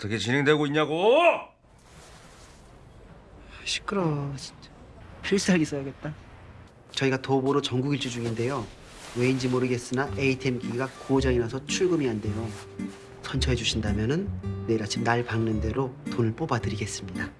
어떻게 진행되고 있냐고? 시끄러워 진짜. 필살기 써야겠다. 저희가 도보로 전국 일주 중인데요. 왜인지 모르겠으나 ATM 기기가 고장이 나서 출금이 안 돼요. 선처해 주신다면 은 내일 아침 날 박는 대로 돈을 뽑아 드리겠습니다.